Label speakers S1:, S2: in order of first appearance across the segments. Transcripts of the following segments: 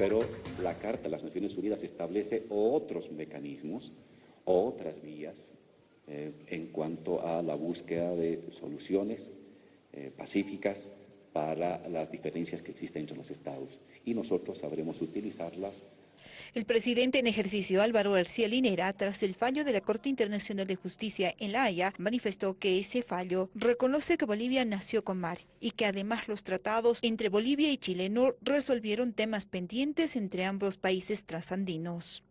S1: pero la Carta de las Naciones Unidas establece otros mecanismos, otras vías eh, en cuanto a la búsqueda de soluciones eh, pacíficas para las diferencias que existen entre los estados. Y nosotros sabremos utilizarlas
S2: el presidente en ejercicio Álvaro García Linera, tras el fallo de la Corte Internacional de Justicia en La Haya, manifestó que ese fallo reconoce que Bolivia nació con mar y que además los tratados entre Bolivia y Chile no resolvieron temas pendientes entre ambos países trasandinos.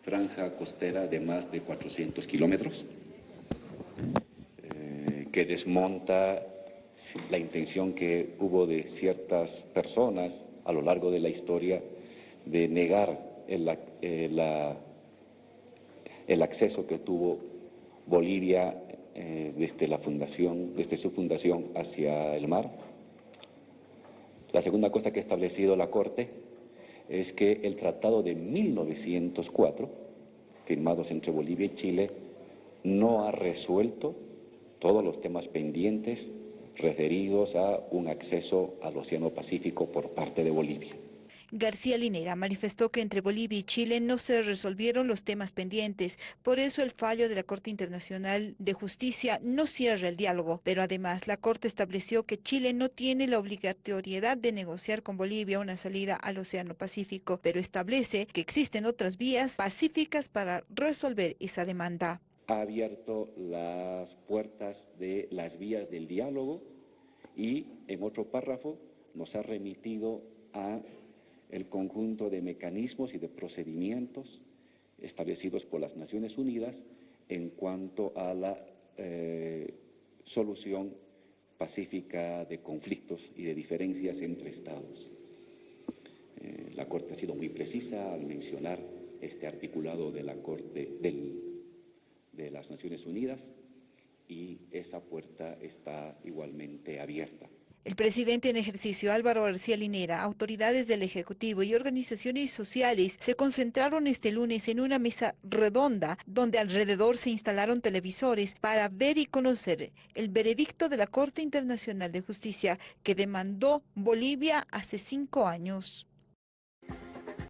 S1: Franja costera de más de 400 kilómetros eh, que desmonta la intención que hubo de ciertas personas a lo largo de la historia de negar el, eh, el acceso que tuvo Bolivia eh, desde la fundación, desde su fundación hacia el mar. La segunda cosa que ha establecido la Corte es que el tratado de 1904, firmados entre Bolivia y Chile, no ha resuelto todos los temas pendientes referidos a un acceso al Océano Pacífico por parte de Bolivia.
S2: García Linera manifestó que entre Bolivia y Chile no se resolvieron los temas pendientes, por eso el fallo de la Corte Internacional de Justicia no cierra el diálogo, pero además la Corte estableció que Chile no tiene la obligatoriedad de negociar con Bolivia una salida al Océano Pacífico, pero establece que existen otras vías pacíficas para resolver esa demanda.
S1: Ha abierto las puertas de las vías del diálogo y en otro párrafo nos ha remitido a el conjunto de mecanismos y de procedimientos establecidos por las Naciones Unidas en cuanto a la eh, solución pacífica de conflictos y de diferencias entre Estados. Eh, la Corte ha sido muy precisa al mencionar este articulado de la Corte de las Naciones Unidas y esa puerta está igualmente abierta.
S2: El presidente en ejercicio Álvaro García Linera, autoridades del Ejecutivo y organizaciones sociales se concentraron este lunes en una mesa redonda donde alrededor se instalaron televisores para ver y conocer el veredicto de la Corte Internacional de Justicia que demandó Bolivia hace cinco años.